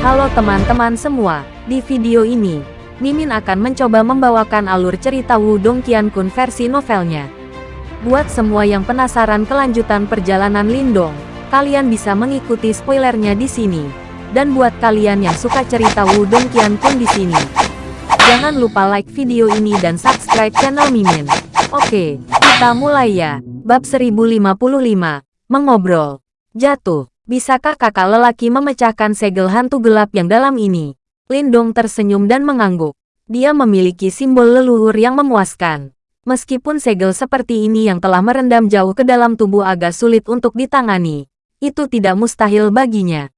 Halo teman-teman semua, di video ini, Mimin akan mencoba membawakan alur cerita Wudong Qiankun versi novelnya. Buat semua yang penasaran kelanjutan perjalanan Lindong, kalian bisa mengikuti spoilernya di sini. Dan buat kalian yang suka cerita Wudong Qiankun di sini, jangan lupa like video ini dan subscribe channel Mimin. Oke, kita mulai ya. Bab 1055, Mengobrol. Jatuh. Bisakah kakak lelaki memecahkan segel hantu gelap yang dalam ini? Lindong tersenyum dan mengangguk. Dia memiliki simbol leluhur yang memuaskan. Meskipun segel seperti ini yang telah merendam jauh ke dalam tubuh agak sulit untuk ditangani, itu tidak mustahil baginya.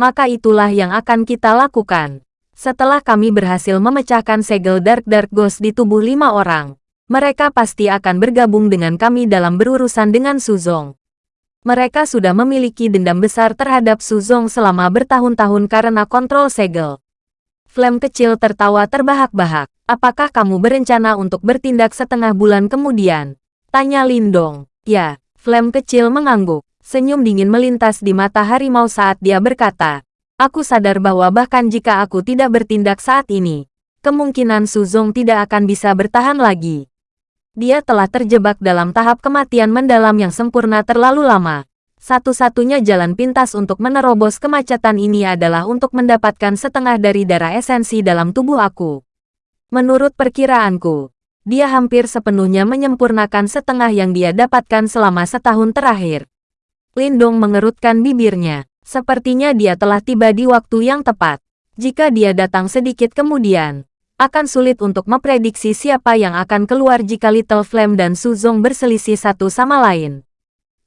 Maka itulah yang akan kita lakukan. Setelah kami berhasil memecahkan segel Dark Dark Ghost di tubuh lima orang, mereka pasti akan bergabung dengan kami dalam berurusan dengan Suzong. Mereka sudah memiliki dendam besar terhadap Suzong selama bertahun-tahun karena kontrol segel. Flame kecil tertawa terbahak-bahak. Apakah kamu berencana untuk bertindak setengah bulan kemudian? Tanya Lindong. Ya, Flame kecil mengangguk. Senyum dingin melintas di mata harimau saat dia berkata, Aku sadar bahwa bahkan jika aku tidak bertindak saat ini, kemungkinan Suzong tidak akan bisa bertahan lagi dia telah terjebak dalam tahap kematian mendalam yang sempurna terlalu lama. Satu-satunya jalan pintas untuk menerobos kemacetan ini adalah untuk mendapatkan setengah dari darah esensi dalam tubuh aku. Menurut perkiraanku, dia hampir sepenuhnya menyempurnakan setengah yang dia dapatkan selama setahun terakhir. Lindong mengerutkan bibirnya. Sepertinya dia telah tiba di waktu yang tepat. Jika dia datang sedikit kemudian, akan sulit untuk memprediksi siapa yang akan keluar jika Little Flame dan Suzong berselisih satu sama lain.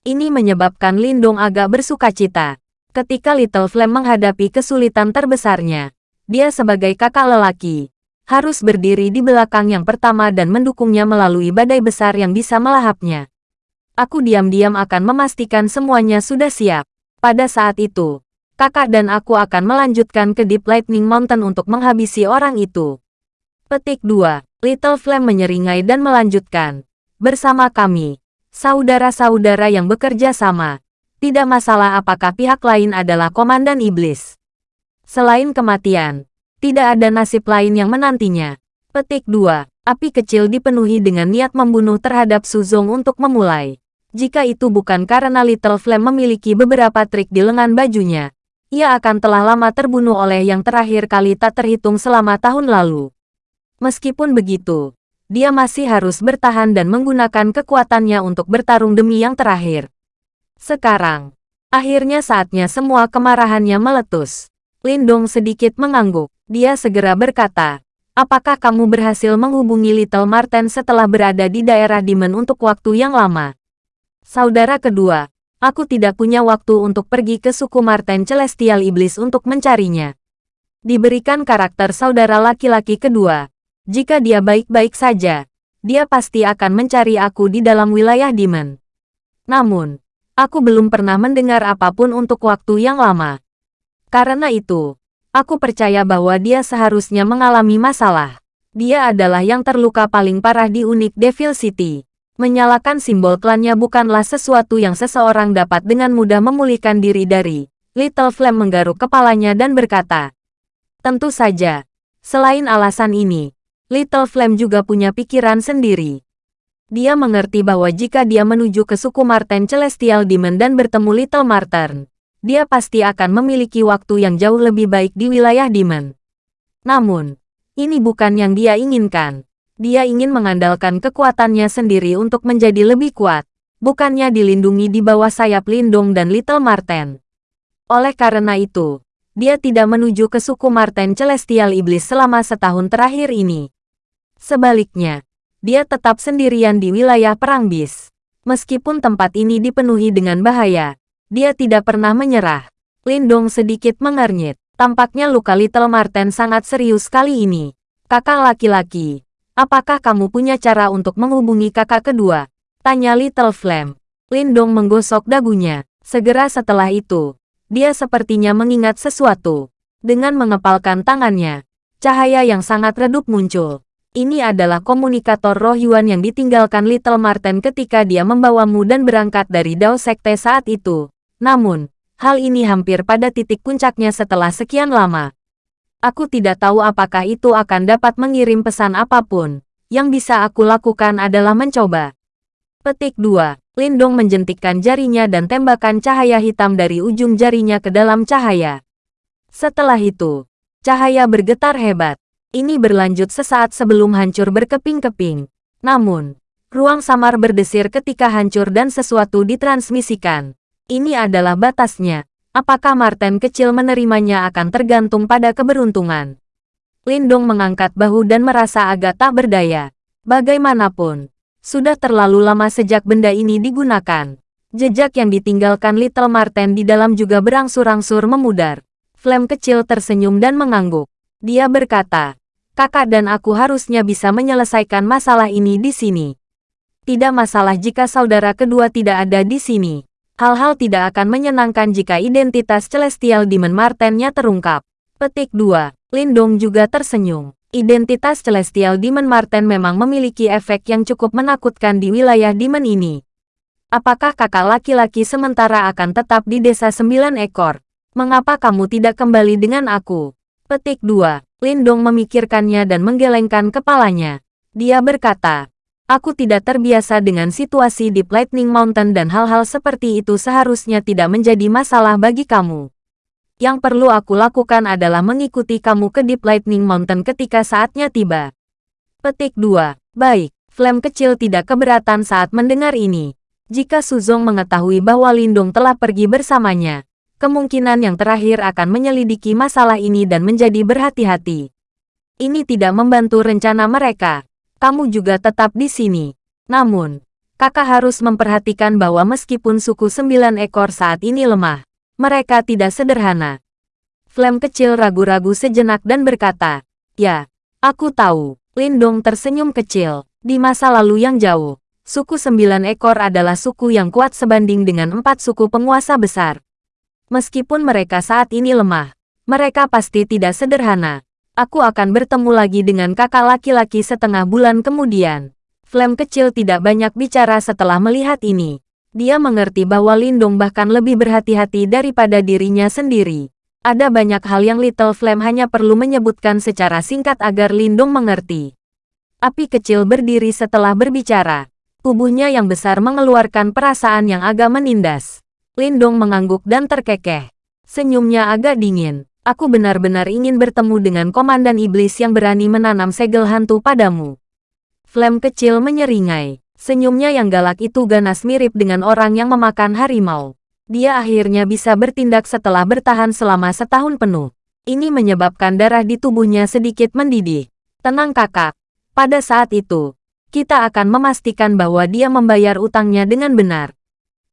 Ini menyebabkan Lindong agak bersuka cita. Ketika Little Flame menghadapi kesulitan terbesarnya, dia sebagai kakak lelaki, harus berdiri di belakang yang pertama dan mendukungnya melalui badai besar yang bisa melahapnya. Aku diam-diam akan memastikan semuanya sudah siap. Pada saat itu, kakak dan aku akan melanjutkan ke Deep Lightning Mountain untuk menghabisi orang itu. Petik 2. Little Flame menyeringai dan melanjutkan. Bersama kami, saudara-saudara yang bekerja sama, tidak masalah apakah pihak lain adalah Komandan Iblis. Selain kematian, tidak ada nasib lain yang menantinya. Petik 2. Api kecil dipenuhi dengan niat membunuh terhadap Suzong untuk memulai. Jika itu bukan karena Little Flame memiliki beberapa trik di lengan bajunya, ia akan telah lama terbunuh oleh yang terakhir kali tak terhitung selama tahun lalu. Meskipun begitu, dia masih harus bertahan dan menggunakan kekuatannya untuk bertarung demi yang terakhir. Sekarang, akhirnya saatnya semua kemarahannya meletus. Lindong sedikit mengangguk. Dia segera berkata, Apakah kamu berhasil menghubungi Little Marten setelah berada di daerah Demon untuk waktu yang lama? Saudara kedua, aku tidak punya waktu untuk pergi ke suku Marten Celestial Iblis untuk mencarinya. Diberikan karakter saudara laki-laki kedua, jika dia baik-baik saja, dia pasti akan mencari aku di dalam wilayah Demon. Namun, aku belum pernah mendengar apa pun untuk waktu yang lama. Karena itu, aku percaya bahwa dia seharusnya mengalami masalah. Dia adalah yang terluka paling parah di Unik Devil City. Menyalakan simbol klannya bukanlah sesuatu yang seseorang dapat dengan mudah memulihkan diri dari. Little Flame menggaruk kepalanya dan berkata, Tentu saja, selain alasan ini, Little Flame juga punya pikiran sendiri. Dia mengerti bahwa jika dia menuju ke suku Marten Celestial Demon dan bertemu Little Marten, dia pasti akan memiliki waktu yang jauh lebih baik di wilayah Demon. Namun, ini bukan yang dia inginkan. Dia ingin mengandalkan kekuatannya sendiri untuk menjadi lebih kuat, bukannya dilindungi di bawah sayap Lindung dan Little Marten. Oleh karena itu, dia tidak menuju ke suku Marten Celestial Iblis selama setahun terakhir ini. Sebaliknya, dia tetap sendirian di wilayah Perang Bis. Meskipun tempat ini dipenuhi dengan bahaya, dia tidak pernah menyerah. Lindong sedikit mengernyit. Tampaknya luka Little Marten sangat serius kali ini. Kakak laki-laki, apakah kamu punya cara untuk menghubungi kakak kedua? Tanya Little Flame. Lindong menggosok dagunya. Segera setelah itu, dia sepertinya mengingat sesuatu. Dengan mengepalkan tangannya, cahaya yang sangat redup muncul. Ini adalah komunikator roh Yuan yang ditinggalkan Little Marten ketika dia membawamu dan berangkat dari Dao Sekte saat itu. Namun, Hal ini hampir pada titik puncaknya setelah sekian lama. Aku tidak tahu apakah itu akan dapat mengirim pesan apa pun. Yang bisa aku lakukan adalah mencoba. Petik 2. Lindong menjentikkan jarinya dan tembakan cahaya hitam dari ujung jarinya ke dalam cahaya. Setelah itu, cahaya bergetar hebat. Ini berlanjut sesaat sebelum hancur berkeping-keping. Namun, ruang samar berdesir ketika hancur dan sesuatu ditransmisikan. Ini adalah batasnya. Apakah Martin kecil menerimanya akan tergantung pada keberuntungan. Lindong mengangkat bahu dan merasa agak tak berdaya. Bagaimanapun, sudah terlalu lama sejak benda ini digunakan. Jejak yang ditinggalkan Little Martin di dalam juga berangsur-angsur memudar. Flame kecil tersenyum dan mengangguk. Dia berkata, kakak dan aku harusnya bisa menyelesaikan masalah ini di sini. Tidak masalah jika saudara kedua tidak ada di sini. Hal-hal tidak akan menyenangkan jika identitas Celestial Demon Martennya terungkap. Petik 2. Lindong juga tersenyum. Identitas Celestial Demon Marten memang memiliki efek yang cukup menakutkan di wilayah Demon ini. Apakah kakak laki-laki sementara akan tetap di desa sembilan ekor? Mengapa kamu tidak kembali dengan aku? Petik 2. Lindong memikirkannya dan menggelengkan kepalanya. Dia berkata, Aku tidak terbiasa dengan situasi di Lightning Mountain dan hal-hal seperti itu seharusnya tidak menjadi masalah bagi kamu. Yang perlu aku lakukan adalah mengikuti kamu ke Deep Lightning Mountain ketika saatnya tiba. Petik 2. Baik, Flame kecil tidak keberatan saat mendengar ini. Jika Suzong mengetahui bahwa Lindung telah pergi bersamanya, kemungkinan yang terakhir akan menyelidiki masalah ini dan menjadi berhati-hati. Ini tidak membantu rencana mereka kamu juga tetap di sini. Namun, kakak harus memperhatikan bahwa meskipun suku sembilan ekor saat ini lemah, mereka tidak sederhana. Flame kecil ragu-ragu sejenak dan berkata, Ya, aku tahu. Lindong tersenyum kecil. Di masa lalu yang jauh, suku sembilan ekor adalah suku yang kuat sebanding dengan empat suku penguasa besar. Meskipun mereka saat ini lemah, mereka pasti tidak sederhana. Aku akan bertemu lagi dengan kakak laki-laki setengah bulan kemudian. Flame kecil tidak banyak bicara setelah melihat ini. Dia mengerti bahwa Lindong bahkan lebih berhati-hati daripada dirinya sendiri. Ada banyak hal yang Little Flame hanya perlu menyebutkan secara singkat agar Lindong mengerti. Api kecil berdiri setelah berbicara. Tubuhnya yang besar mengeluarkan perasaan yang agak menindas. Lindong mengangguk dan terkekeh. Senyumnya agak dingin. Aku benar-benar ingin bertemu dengan Komandan Iblis yang berani menanam segel hantu padamu. Flame kecil menyeringai. Senyumnya yang galak itu ganas mirip dengan orang yang memakan harimau. Dia akhirnya bisa bertindak setelah bertahan selama setahun penuh. Ini menyebabkan darah di tubuhnya sedikit mendidih. Tenang kakak. Pada saat itu, kita akan memastikan bahwa dia membayar utangnya dengan benar.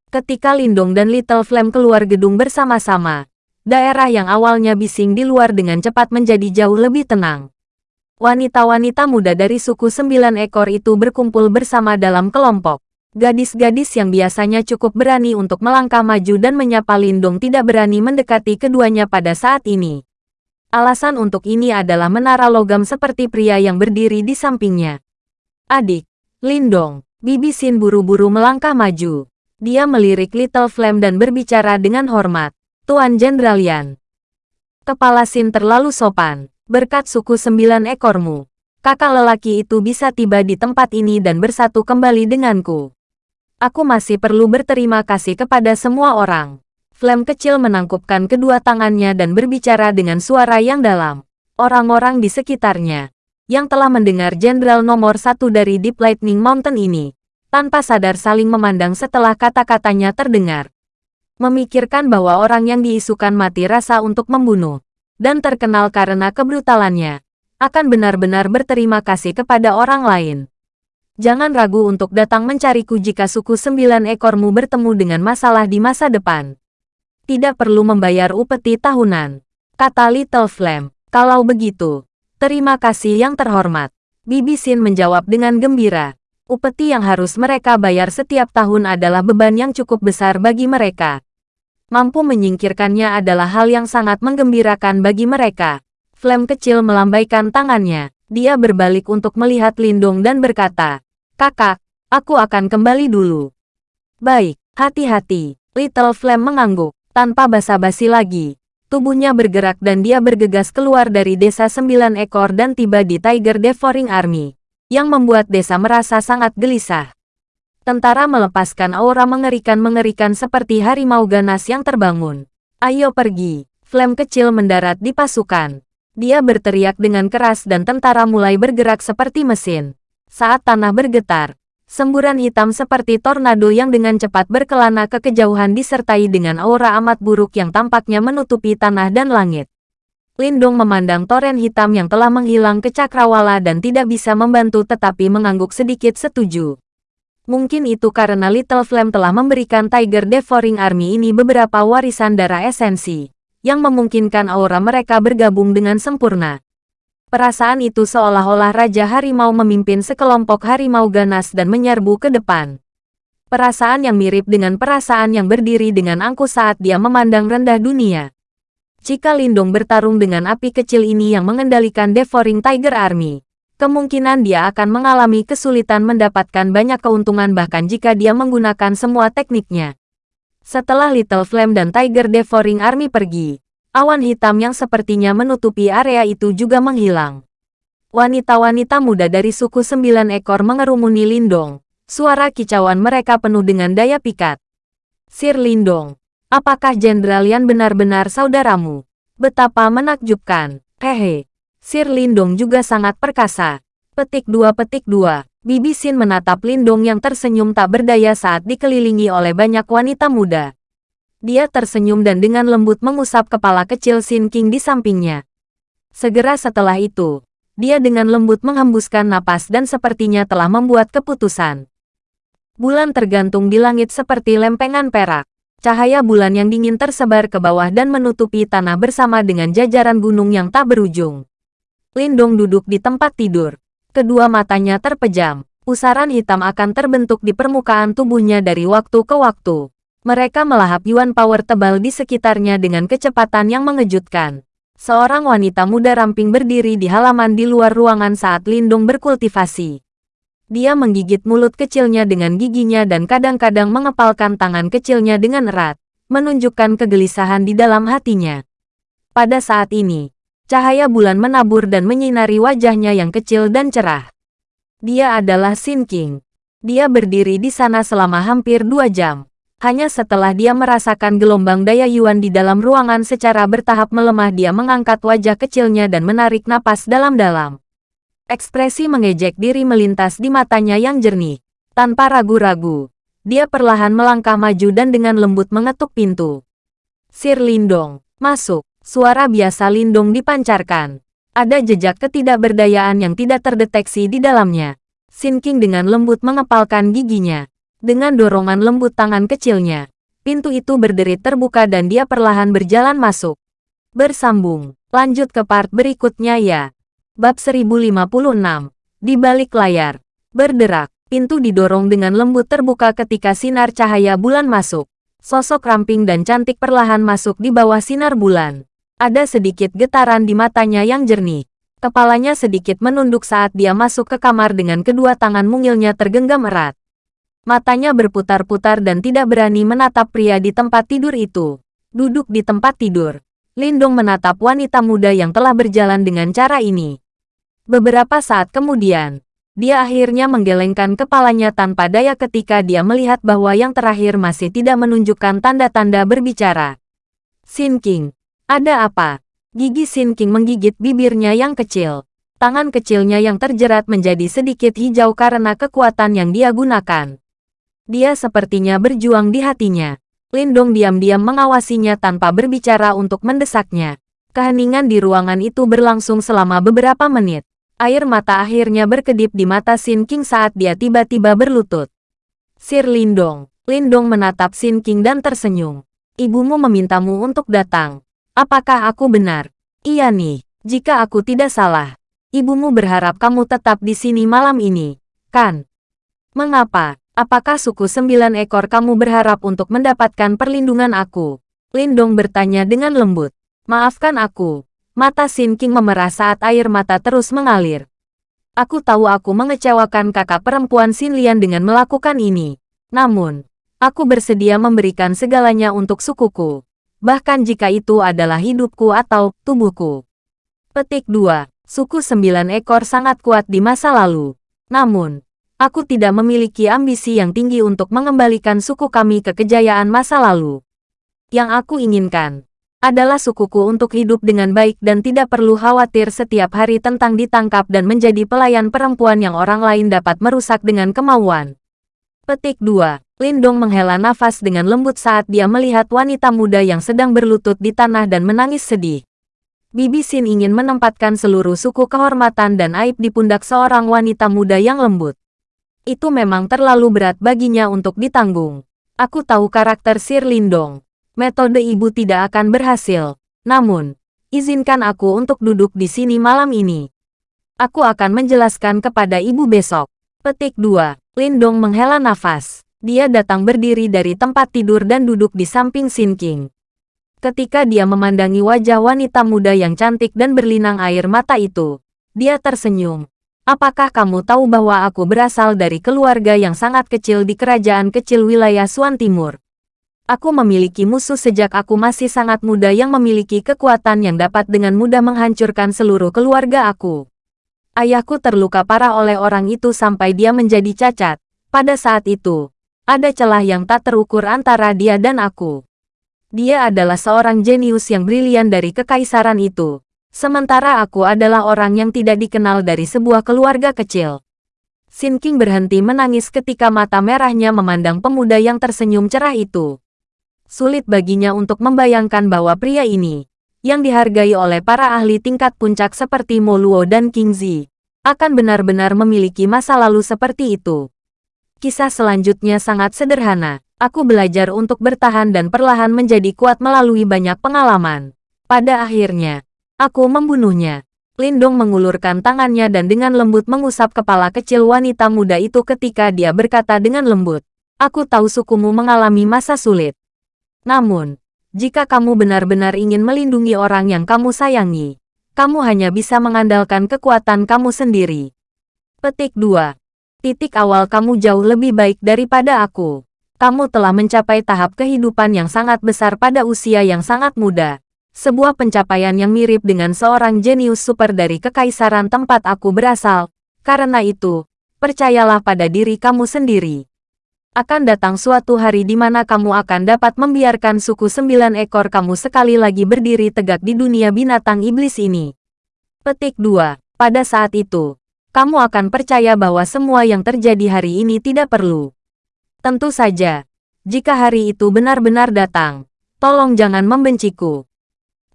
Ketika Lindong dan Little Flame keluar gedung bersama-sama, daerah yang awalnya bising di luar dengan cepat menjadi jauh lebih tenang. Wanita-wanita muda dari suku sembilan ekor itu berkumpul bersama dalam kelompok. Gadis-gadis yang biasanya cukup berani untuk melangkah maju dan menyapa Lindung tidak berani mendekati keduanya pada saat ini. Alasan untuk ini adalah menara logam seperti pria yang berdiri di sampingnya. Adik, Lindong, Bibi Sin buru-buru melangkah maju. Dia melirik Little Flame dan berbicara dengan hormat. Tuan Jenderal Yan. Kepala Sin terlalu sopan. Berkat suku sembilan ekormu, kakak lelaki itu bisa tiba di tempat ini dan bersatu kembali denganku. Aku masih perlu berterima kasih kepada semua orang. Flame kecil menangkupkan kedua tangannya dan berbicara dengan suara yang dalam. Orang-orang di sekitarnya, yang telah mendengar jenderal nomor satu dari Deep Lightning Mountain ini, tanpa sadar saling memandang setelah kata-katanya terdengar memikirkan bahwa orang yang diisukan mati rasa untuk membunuh, dan terkenal karena kebrutalannya, akan benar-benar berterima kasih kepada orang lain. Jangan ragu untuk datang mencariku jika suku sembilan ekormu bertemu dengan masalah di masa depan. Tidak perlu membayar upeti tahunan, kata Little Flame. Kalau begitu, terima kasih yang terhormat. Bibi Sin menjawab dengan gembira. Upeti yang harus mereka bayar setiap tahun adalah beban yang cukup besar bagi mereka mampu menyingkirkannya adalah hal yang sangat menggembirakan bagi mereka. Flame kecil melambaikan tangannya. Dia berbalik untuk melihat Lindung dan berkata, Kakak, aku akan kembali dulu. Baik, hati-hati. Little Flame mengangguk. Tanpa basa-basi lagi, tubuhnya bergerak dan dia bergegas keluar dari desa sembilan ekor dan tiba di Tiger Devouring Army, yang membuat desa merasa sangat gelisah. Tentara melepaskan aura mengerikan-mengerikan seperti harimau ganas yang terbangun. Ayo pergi. Flame kecil mendarat di pasukan. Dia berteriak dengan keras dan tentara mulai bergerak seperti mesin. Saat tanah bergetar, semburan hitam seperti tornado yang dengan cepat berkelana ke kejauhan disertai dengan aura amat buruk yang tampaknya menutupi tanah dan langit. Lindong memandang toren hitam yang telah menghilang ke cakrawala dan tidak bisa membantu tetapi mengangguk sedikit setuju. Mungkin itu karena Little Flame telah memberikan Tiger Devouring Army ini beberapa warisan darah esensi yang memungkinkan aura mereka bergabung dengan sempurna. Perasaan itu seolah-olah Raja Harimau memimpin sekelompok harimau ganas dan menyerbu ke depan. Perasaan yang mirip dengan perasaan yang berdiri dengan angku saat dia memandang rendah dunia. Jika Lindung bertarung dengan api kecil ini yang mengendalikan Devouring Tiger Army, kemungkinan dia akan mengalami kesulitan mendapatkan banyak keuntungan bahkan jika dia menggunakan semua tekniknya. Setelah Little Flame dan Tiger Devouring Army pergi, awan hitam yang sepertinya menutupi area itu juga menghilang. Wanita-wanita muda dari suku sembilan ekor mengerumuni Lindong. Suara kicauan mereka penuh dengan daya pikat. Sir Lindong, apakah Jenderal Yan benar-benar saudaramu? Betapa menakjubkan. Hehe. Sir Lindong juga sangat perkasa. Petik dua petik dua. Bibi Sin menatap Lindong yang tersenyum tak berdaya saat dikelilingi oleh banyak wanita muda. Dia tersenyum dan dengan lembut mengusap kepala kecil Sin King di sampingnya. Segera setelah itu, dia dengan lembut menghembuskan napas dan sepertinya telah membuat keputusan. Bulan tergantung di langit seperti lempengan perak. Cahaya bulan yang dingin tersebar ke bawah dan menutupi tanah bersama dengan jajaran gunung yang tak berujung. Lindong duduk di tempat tidur. Kedua matanya terpejam. Pusaran hitam akan terbentuk di permukaan tubuhnya dari waktu ke waktu. Mereka melahap Yuan Power tebal di sekitarnya dengan kecepatan yang mengejutkan. Seorang wanita muda ramping berdiri di halaman di luar ruangan saat Lindung berkultivasi. Dia menggigit mulut kecilnya dengan giginya dan kadang-kadang mengepalkan tangan kecilnya dengan erat, menunjukkan kegelisahan di dalam hatinya. Pada saat ini, Cahaya bulan menabur dan menyinari wajahnya yang kecil dan cerah. Dia adalah Sin King. Dia berdiri di sana selama hampir dua jam. Hanya setelah dia merasakan gelombang daya Yuan di dalam ruangan secara bertahap melemah dia mengangkat wajah kecilnya dan menarik napas dalam-dalam. Ekspresi mengejek diri melintas di matanya yang jernih. Tanpa ragu-ragu, dia perlahan melangkah maju dan dengan lembut mengetuk pintu. Sir Lindong, masuk. Suara biasa lindung dipancarkan. Ada jejak ketidakberdayaan yang tidak terdeteksi di dalamnya. Sin King dengan lembut mengepalkan giginya. Dengan dorongan lembut tangan kecilnya, pintu itu berderit terbuka dan dia perlahan berjalan masuk. Bersambung. Lanjut ke part berikutnya ya. Bab 1056. Di balik layar. Berderak. Pintu didorong dengan lembut terbuka ketika sinar cahaya bulan masuk. Sosok ramping dan cantik perlahan masuk di bawah sinar bulan. Ada sedikit getaran di matanya yang jernih. Kepalanya sedikit menunduk saat dia masuk ke kamar dengan kedua tangan mungilnya tergenggam erat. Matanya berputar-putar dan tidak berani menatap pria di tempat tidur itu. Duduk di tempat tidur. Lindong menatap wanita muda yang telah berjalan dengan cara ini. Beberapa saat kemudian, dia akhirnya menggelengkan kepalanya tanpa daya ketika dia melihat bahwa yang terakhir masih tidak menunjukkan tanda-tanda berbicara. Sin King, ada apa? Gigi Sin King menggigit bibirnya yang kecil. Tangan kecilnya yang terjerat menjadi sedikit hijau karena kekuatan yang dia gunakan. Dia sepertinya berjuang di hatinya. Lindong diam-diam mengawasinya tanpa berbicara untuk mendesaknya. Keheningan di ruangan itu berlangsung selama beberapa menit. Air mata akhirnya berkedip di mata Sin King saat dia tiba-tiba berlutut. Sir Lindong. Lindong menatap Sin King dan tersenyum. Ibumu memintamu untuk datang. Apakah aku benar? Iya nih, jika aku tidak salah. Ibumu berharap kamu tetap di sini malam ini, kan? Mengapa? Apakah suku sembilan ekor kamu berharap untuk mendapatkan perlindungan aku? Lindong bertanya dengan lembut. Maafkan aku. Mata Sin King memerah saat air mata terus mengalir. Aku tahu aku mengecewakan kakak perempuan Sin Lian dengan melakukan ini. Namun, aku bersedia memberikan segalanya untuk sukuku. bahkan jika itu adalah hidupku atau tubuhku. Petik 2. Suku sembilan ekor sangat kuat di masa lalu. Namun, aku tidak memiliki ambisi yang tinggi untuk mengembalikan suku kami ke kejayaan masa lalu. Yang aku inginkan adalah sukuku untuk hidup dengan baik dan tidak perlu khawatir setiap hari tentang ditangkap dan menjadi pelayan perempuan yang orang lain dapat merusak dengan kemauan. Petik 2. Lindong menghela nafas dengan lembut saat dia melihat wanita muda yang sedang berlutut di tanah dan menangis sedih. Bibi Sin ingin menempatkan seluruh suku kehormatan dan aib di pundak seorang wanita muda yang lembut. Itu memang terlalu berat baginya untuk ditanggung. Aku tahu karakter Sir Lindong metode ibu tidak akan berhasil. Namun, izinkan aku untuk duduk di sini malam ini. Aku akan menjelaskan kepada ibu besok. Petik 2. Lindong menghela nafas. Dia datang berdiri dari tempat tidur dan duduk di samping Sin King. Ketika dia memandangi wajah wanita muda yang cantik dan berlinang air mata itu, dia tersenyum. Apakah kamu tahu bahwa aku berasal dari keluarga yang sangat kecil di kerajaan kecil wilayah Suan Timur? Aku memiliki musuh sejak aku masih sangat muda yang memiliki kekuatan yang dapat dengan mudah menghancurkan seluruh keluarga aku. Ayahku terluka parah oleh orang itu sampai dia menjadi cacat. Pada saat itu, ada celah yang tak terukur antara dia dan aku. Dia adalah seorang jenius yang brilian dari kekaisaran itu. Sementara aku adalah orang yang tidak dikenal dari sebuah keluarga kecil. Sin King berhenti menangis ketika mata merahnya memandang pemuda yang tersenyum cerah itu. Sulit baginya untuk membayangkan bahwa pria ini, yang dihargai oleh para ahli tingkat puncak seperti Moluo dan King Zi, akan benar-benar memiliki masa lalu seperti itu. Kisah selanjutnya sangat sederhana. Aku belajar untuk bertahan dan perlahan menjadi kuat melalui banyak pengalaman. Pada akhirnya, aku membunuhnya. Lindong mengulurkan tangannya dan dengan lembut mengusap kepala kecil wanita muda itu ketika dia berkata dengan lembut, Aku tahu sukumu mengalami masa sulit. Namun, jika kamu benar-benar ingin melindungi orang yang kamu sayangi, kamu hanya bisa mengandalkan kekuatan kamu sendiri. Petik 2. Titik awal kamu jauh lebih baik daripada aku. Kamu telah mencapai tahap kehidupan yang sangat besar pada usia yang sangat muda. Sebuah pencapaian yang mirip dengan seorang jenius super dari kekaisaran tempat aku berasal. Karena itu, percayalah pada diri kamu sendiri akan datang suatu hari di mana kamu akan dapat membiarkan suku sembilan ekor kamu sekali lagi berdiri tegak di dunia binatang iblis ini. Petik 2. Pada saat itu, kamu akan percaya bahwa semua yang terjadi hari ini tidak perlu. Tentu saja, jika hari itu benar-benar datang, tolong jangan membenciku.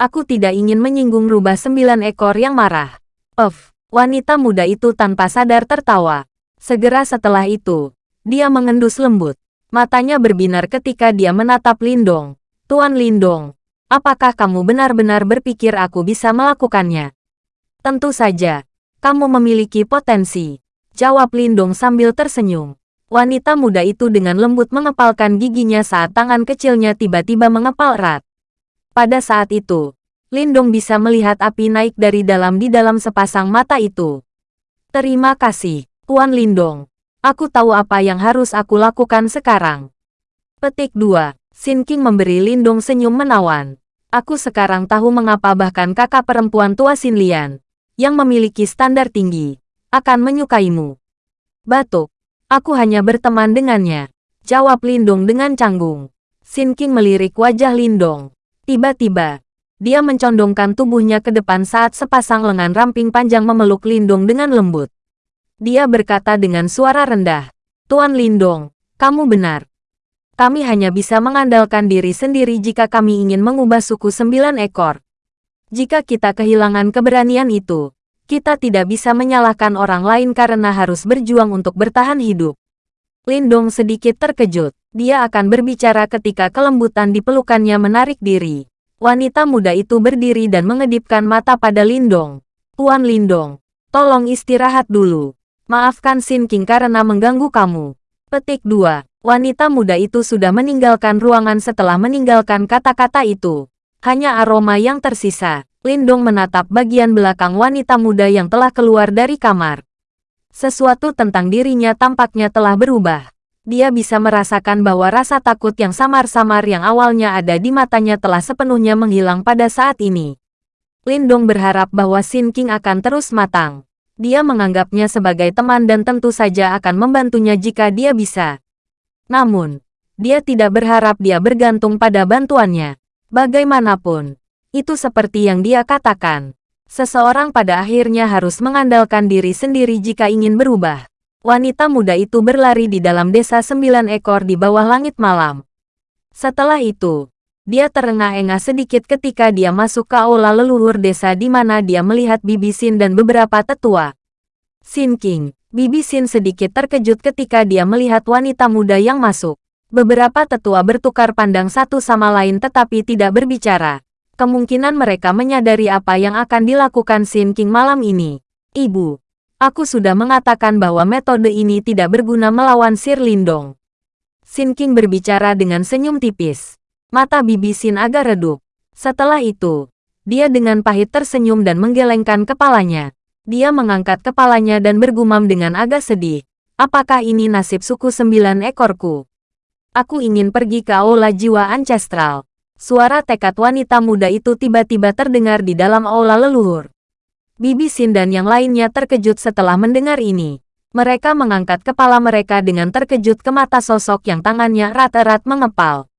Aku tidak ingin menyinggung rubah sembilan ekor yang marah. Of, wanita muda itu tanpa sadar tertawa. Segera setelah itu, dia mengendus lembut. Matanya berbinar ketika dia menatap Lindong. Tuan Lindong, apakah kamu benar-benar berpikir aku bisa melakukannya? Tentu saja, kamu memiliki potensi. Jawab Lindong sambil tersenyum. Wanita muda itu dengan lembut mengepalkan giginya saat tangan kecilnya tiba-tiba mengepal erat. Pada saat itu, Lindong bisa melihat api naik dari dalam di dalam sepasang mata itu. Terima kasih, Tuan Lindong. Aku tahu apa yang harus aku lakukan sekarang. Petik 2. Sin King memberi Lindong senyum menawan. Aku sekarang tahu mengapa bahkan kakak perempuan tua Sin Lian, yang memiliki standar tinggi, akan menyukaimu. Batuk. Aku hanya berteman dengannya. Jawab Lindong dengan canggung. Sin King melirik wajah Lindong. Tiba-tiba, dia mencondongkan tubuhnya ke depan saat sepasang lengan ramping panjang memeluk Lindong dengan lembut. Dia berkata dengan suara rendah, Tuan Lindong, kamu benar. Kami hanya bisa mengandalkan diri sendiri jika kami ingin mengubah suku sembilan ekor. Jika kita kehilangan keberanian itu, kita tidak bisa menyalahkan orang lain karena harus berjuang untuk bertahan hidup. Lindong sedikit terkejut. Dia akan berbicara ketika kelembutan di pelukannya menarik diri. Wanita muda itu berdiri dan mengedipkan mata pada Lindong. Tuan Lindong, tolong istirahat dulu. Maafkan Sin King karena mengganggu kamu. Petik 2. Wanita muda itu sudah meninggalkan ruangan setelah meninggalkan kata-kata itu. Hanya aroma yang tersisa. Lindong menatap bagian belakang wanita muda yang telah keluar dari kamar. Sesuatu tentang dirinya tampaknya telah berubah. Dia bisa merasakan bahwa rasa takut yang samar-samar yang awalnya ada di matanya telah sepenuhnya menghilang pada saat ini. Lindong berharap bahwa Sin King akan terus matang. Dia menganggapnya sebagai teman dan tentu saja akan membantunya jika dia bisa. Namun, dia tidak berharap dia bergantung pada bantuannya. Bagaimanapun, itu seperti yang dia katakan. Seseorang pada akhirnya harus mengandalkan diri sendiri jika ingin berubah. Wanita muda itu berlari di dalam desa sembilan ekor di bawah langit malam. Setelah itu, dia terengah-engah sedikit ketika dia masuk ke aula leluhur desa di mana dia melihat Bibi Sin dan beberapa tetua. Sin King, Bibi Sin sedikit terkejut ketika dia melihat wanita muda yang masuk. Beberapa tetua bertukar pandang satu sama lain tetapi tidak berbicara. Kemungkinan mereka menyadari apa yang akan dilakukan Sin King malam ini. Ibu, Aku sudah mengatakan bahwa metode ini tidak berguna melawan Sir Lindong. Sin King berbicara dengan senyum tipis. Mata bibi Sin agak redup. Setelah itu, dia dengan pahit tersenyum dan menggelengkan kepalanya. Dia mengangkat kepalanya dan bergumam dengan agak sedih. Apakah ini nasib suku sembilan ekorku? Aku ingin pergi ke aula jiwa ancestral. Suara tekad wanita muda itu tiba-tiba terdengar di dalam aula leluhur. Bibi Sin dan yang lainnya terkejut setelah mendengar ini. Mereka mengangkat kepala mereka dengan terkejut ke mata sosok yang tangannya erat-erat mengepal.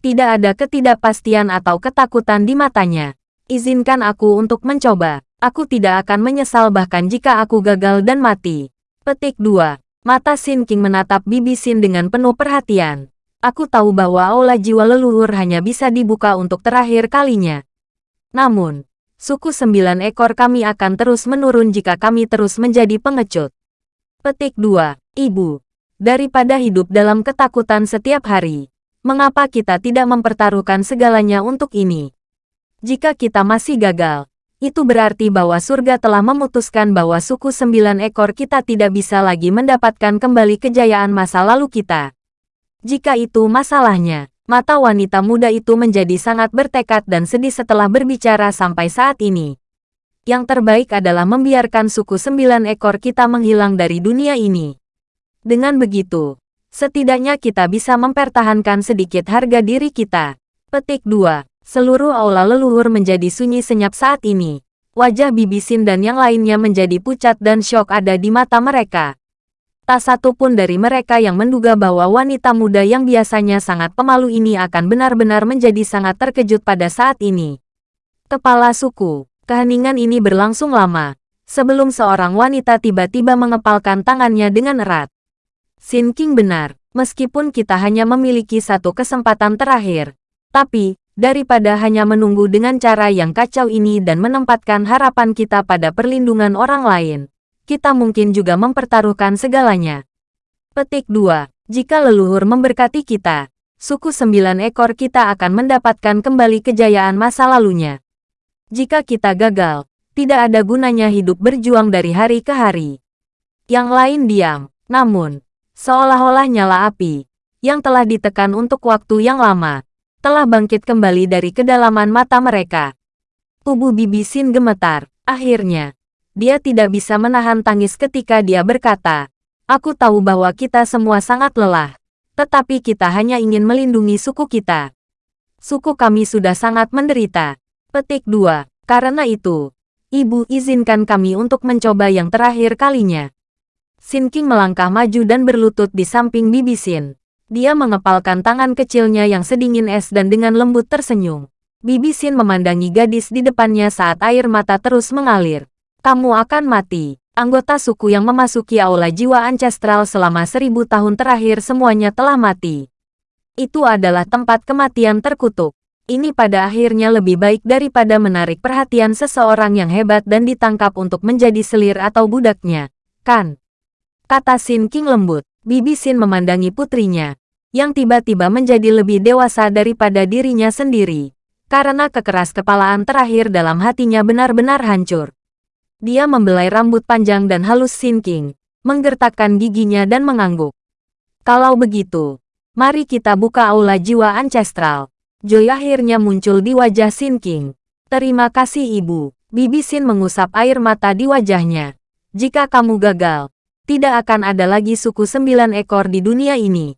Tidak ada ketidakpastian atau ketakutan di matanya. Izinkan aku untuk mencoba. Aku tidak akan menyesal bahkan jika aku gagal dan mati. Petik 2. Mata Sin King menatap Bibi Sin dengan penuh perhatian. Aku tahu bahwa aula jiwa leluhur hanya bisa dibuka untuk terakhir kalinya. Namun, suku sembilan ekor kami akan terus menurun jika kami terus menjadi pengecut. Petik 2. Ibu. Daripada hidup dalam ketakutan setiap hari, mengapa kita tidak mempertaruhkan segalanya untuk ini? Jika kita masih gagal, itu berarti bahwa surga telah memutuskan bahwa suku sembilan ekor kita tidak bisa lagi mendapatkan kembali kejayaan masa lalu kita. Jika itu masalahnya, Mata wanita muda itu menjadi sangat bertekad dan sedih setelah berbicara sampai saat ini. Yang terbaik adalah membiarkan suku sembilan ekor kita menghilang dari dunia ini. Dengan begitu, setidaknya kita bisa mempertahankan sedikit harga diri kita. Petik 2. Seluruh aula leluhur menjadi sunyi senyap saat ini. Wajah Bibisin dan yang lainnya menjadi pucat dan syok ada di mata mereka. Tak satu pun dari mereka yang menduga bahwa wanita muda yang biasanya sangat pemalu ini akan benar-benar menjadi sangat terkejut pada saat ini. Kepala suku, keheningan ini berlangsung lama, sebelum seorang wanita tiba-tiba mengepalkan tangannya dengan erat. Sin King benar, meskipun kita hanya memiliki satu kesempatan terakhir. Tapi, daripada hanya menunggu dengan cara yang kacau ini dan menempatkan harapan kita pada perlindungan orang lain, kita mungkin juga mempertaruhkan segalanya. Petik 2. Jika leluhur memberkati kita, suku sembilan ekor kita akan mendapatkan kembali kejayaan masa lalunya. Jika kita gagal, tidak ada gunanya hidup berjuang dari hari ke hari. Yang lain diam, namun, seolah-olah nyala api, yang telah ditekan untuk waktu yang lama, telah bangkit kembali dari kedalaman mata mereka. Tubuh Bibi Sin gemetar, akhirnya, dia tidak bisa menahan tangis ketika dia berkata, Aku tahu bahwa kita semua sangat lelah. Tetapi kita hanya ingin melindungi suku kita. Suku kami sudah sangat menderita. Petik 2. Karena itu, Ibu izinkan kami untuk mencoba yang terakhir kalinya. Sin King melangkah maju dan berlutut di samping Bibi Sin. Dia mengepalkan tangan kecilnya yang sedingin es dan dengan lembut tersenyum. Bibi Sin memandangi gadis di depannya saat air mata terus mengalir. Kamu akan mati. Anggota suku yang memasuki aula jiwa ancestral selama seribu tahun terakhir semuanya telah mati. Itu adalah tempat kematian terkutuk. Ini pada akhirnya lebih baik daripada menarik perhatian seseorang yang hebat dan ditangkap untuk menjadi selir atau budaknya. Kan? Kata Sin King lembut. Bibi Sin memandangi putrinya, yang tiba-tiba menjadi lebih dewasa daripada dirinya sendiri. Karena kekeras kepalaan terakhir dalam hatinya benar-benar hancur. Dia membelai rambut panjang dan halus Sin King, menggertakkan giginya dan mengangguk. Kalau begitu, mari kita buka aula jiwa ancestral. Joy akhirnya muncul di wajah Sin King. Terima kasih ibu. Bibi Sin mengusap air mata di wajahnya. Jika kamu gagal, tidak akan ada lagi suku sembilan ekor di dunia ini.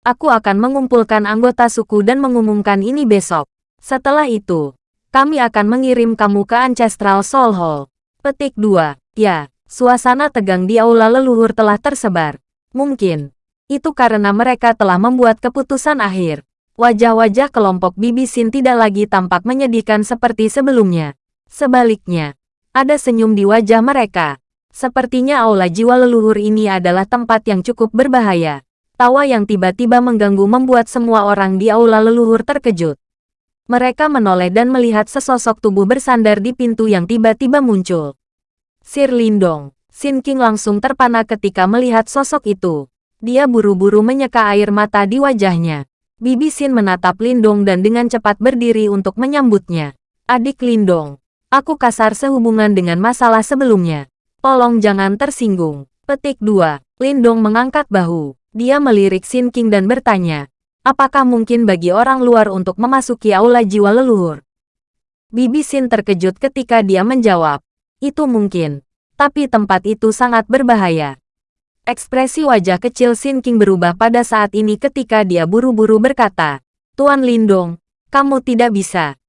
Aku akan mengumpulkan anggota suku dan mengumumkan ini besok. Setelah itu, kami akan mengirim kamu ke Ancestral Soul Hall. Petik 2. Ya, suasana tegang di aula leluhur telah tersebar. Mungkin, itu karena mereka telah membuat keputusan akhir. Wajah-wajah kelompok Bibisin tidak lagi tampak menyedihkan seperti sebelumnya. Sebaliknya, ada senyum di wajah mereka. Sepertinya aula jiwa leluhur ini adalah tempat yang cukup berbahaya. Tawa yang tiba-tiba mengganggu membuat semua orang di aula leluhur terkejut. Mereka menoleh dan melihat sesosok tubuh bersandar di pintu yang tiba-tiba muncul. Sir Lindong, Sin King langsung terpana ketika melihat sosok itu. Dia buru-buru menyeka air mata di wajahnya. Bibi Sin menatap Lindong dan dengan cepat berdiri untuk menyambutnya. Adik Lindong, aku kasar sehubungan dengan masalah sebelumnya. Tolong jangan tersinggung. Petik 2. Lindong mengangkat bahu. Dia melirik Sin King dan bertanya, apakah mungkin bagi orang luar untuk memasuki aula jiwa leluhur? Bibi Sin terkejut ketika dia menjawab, itu mungkin, tapi tempat itu sangat berbahaya. Ekspresi wajah kecil Sin King berubah pada saat ini ketika dia buru-buru berkata, Tuan Lindong, kamu tidak bisa.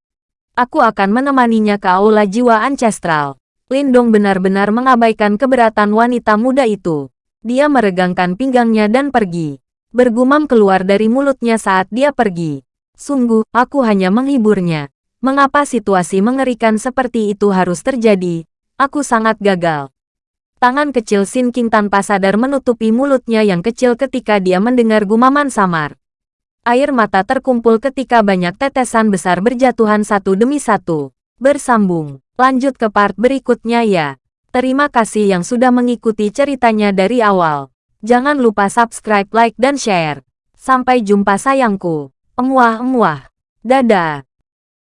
Aku akan menemaninya ke aula jiwa ancestral. Lindong benar-benar mengabaikan keberatan wanita muda itu. Dia meregangkan pinggangnya dan pergi. Bergumam keluar dari mulutnya saat dia pergi. Sungguh, aku hanya menghiburnya. Mengapa situasi mengerikan seperti itu harus terjadi? Aku sangat gagal. Tangan kecil Sin King tanpa sadar menutupi mulutnya yang kecil ketika dia mendengar gumaman samar. Air mata terkumpul ketika banyak tetesan besar berjatuhan satu demi satu. Bersambung. Lanjut ke part berikutnya ya. Terima kasih yang sudah mengikuti ceritanya dari awal. Jangan lupa subscribe, like, dan share. Sampai jumpa sayangku. Emuah-emuah. Dadah.